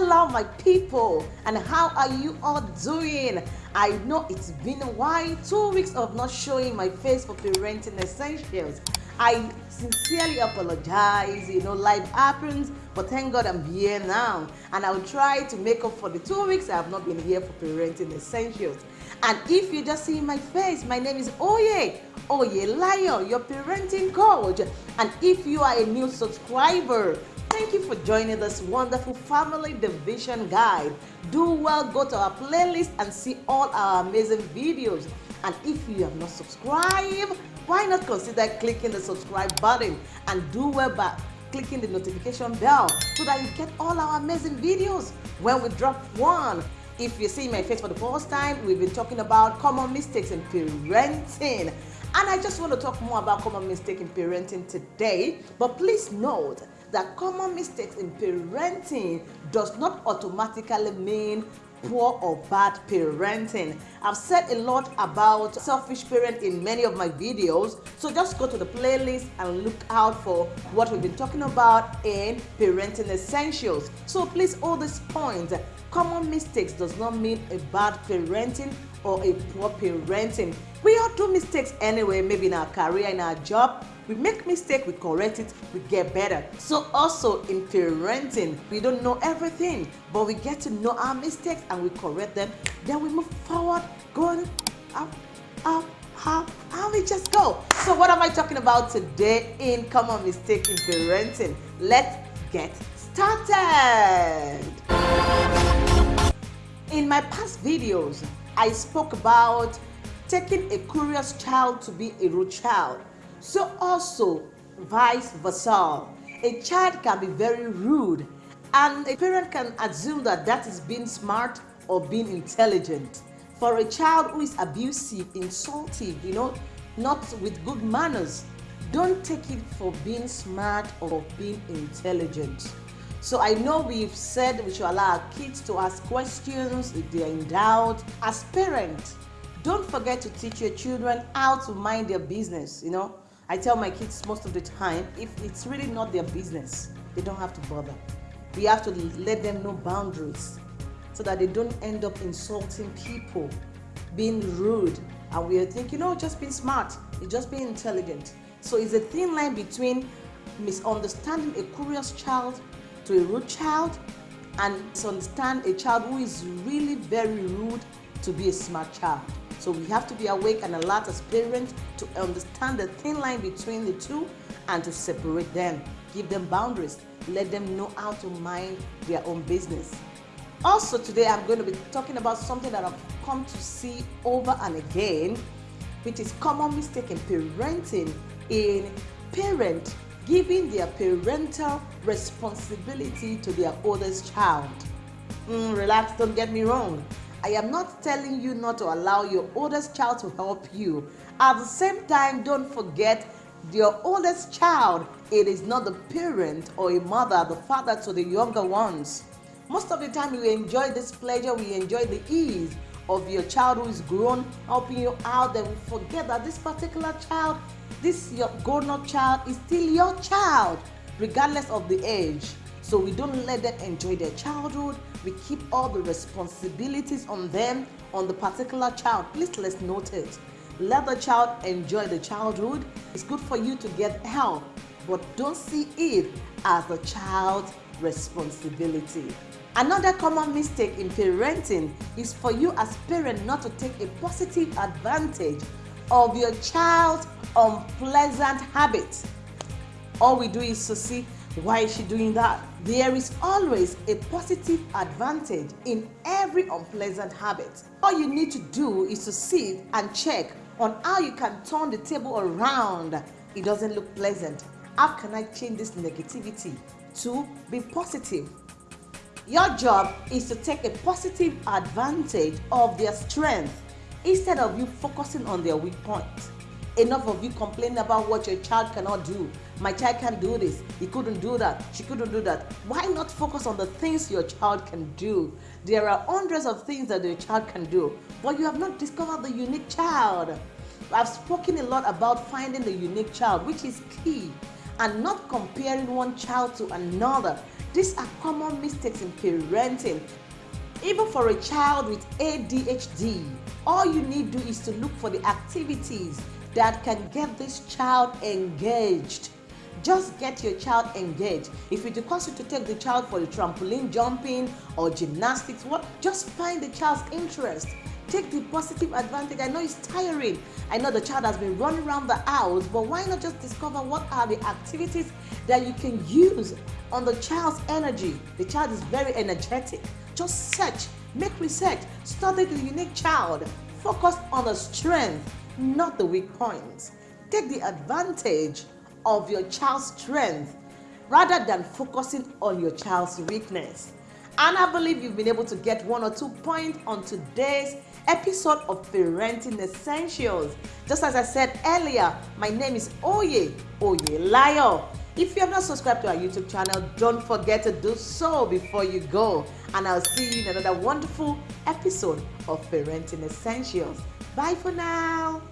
Hello, my people, and how are you all doing? I know it's been a while, two weeks of not showing my face for parenting essentials. I sincerely apologize. You know, life happens, but thank God I'm here now. And I'll try to make up for the two weeks I have not been here for parenting essentials. And if you just see my face, my name is Oye, Oye Layo, your parenting coach. And if you are a new subscriber, Thank you for joining this wonderful family division guide. Do well, go to our playlist and see all our amazing videos. And if you have not subscribed, why not consider clicking the subscribe button and do well by clicking the notification bell so that you get all our amazing videos when we drop one. If you see my face for the first time, we've been talking about common mistakes in parenting. And I just want to talk more about common mistakes in parenting today. But please note that common mistakes in parenting does not automatically mean poor or bad parenting. I've said a lot about selfish parent in many of my videos, so just go to the playlist and look out for what we've been talking about in parenting essentials. So please hold this point. Common mistakes does not mean a bad parenting or a poor parenting. We all do mistakes anyway, maybe in our career, in our job, we make mistake, we correct it, we get better. So also in parenting, we don't know everything, but we get to know our mistakes and we correct them. Then we move forward, going up, up, up, and we just go. So what am I talking about today in common mistake in parenting? Let's get started. In my past videos, I spoke about taking a curious child to be a rude child so also vice versa. A child can be very rude and a parent can assume that that is being smart or being intelligent. For a child who is abusive, insultive, you know, not with good manners, don't take it for being smart or being intelligent. So I know we've said we should allow our kids to ask questions if they're in doubt. As parents, don't forget to teach your children how to mind their business, you know. I tell my kids most of the time, if it's really not their business, they don't have to bother. We have to let them know boundaries so that they don't end up insulting people, being rude, and we are thinking, oh, just being smart, just being intelligent. So it's a thin line between misunderstanding a curious child to a rude child and misunderstand a child who is really very rude to be a smart child. So we have to be awake and alert as parents to understand the thin line between the two and to separate them. Give them boundaries. Let them know how to mind their own business. Also today I'm going to be talking about something that I've come to see over and again, which is common mistake in parenting in parent giving their parental responsibility to their oldest child. Mm, relax, don't get me wrong. I am not telling you not to allow your oldest child to help you. At the same time, don't forget your oldest child, it is not the parent or a mother, the father to the younger ones. Most of the time, you enjoy this pleasure, we enjoy the ease of your child who is grown helping you out. Then we forget that this particular child, this your grown-up child, is still your child, regardless of the age. So we don't let them enjoy their childhood. We keep all the responsibilities on them, on the particular child. Please let's note it. Let the child enjoy the childhood. It's good for you to get help, but don't see it as a child's responsibility. Another common mistake in parenting is for you as parent not to take a positive advantage of your child's unpleasant habits. All we do is to see why is she doing that? There is always a positive advantage in every unpleasant habit. All you need to do is to sit and check on how you can turn the table around. It doesn't look pleasant. How can I change this negativity to be positive? Your job is to take a positive advantage of their strength instead of you focusing on their weak points. Enough of you complaining about what your child cannot do. My child can't do this. He couldn't do that. She couldn't do that. Why not focus on the things your child can do? There are hundreds of things that your child can do, but you have not discovered the unique child. I've spoken a lot about finding the unique child, which is key, and not comparing one child to another. These are common mistakes in parenting. Even for a child with ADHD, all you need to do is to look for the activities that can get this child engaged. Just get your child engaged. If it requires you to take the child for the trampoline jumping or gymnastics, what? Just find the child's interest. Take the positive advantage. I know it's tiring. I know the child has been running around the house, but why not just discover what are the activities that you can use on the child's energy? The child is very energetic. Just search, make research, study the unique child. Focus on the strength, not the weak points. Take the advantage of your child's strength rather than focusing on your child's weakness. And I believe you've been able to get one or two points on today's episode of Parenting Essentials. Just as I said earlier, my name is Oye Oye Layo. If you have not subscribed to our YouTube channel, don't forget to do so before you go. And I'll see you in another wonderful episode of Parenting Essentials. Bye for now.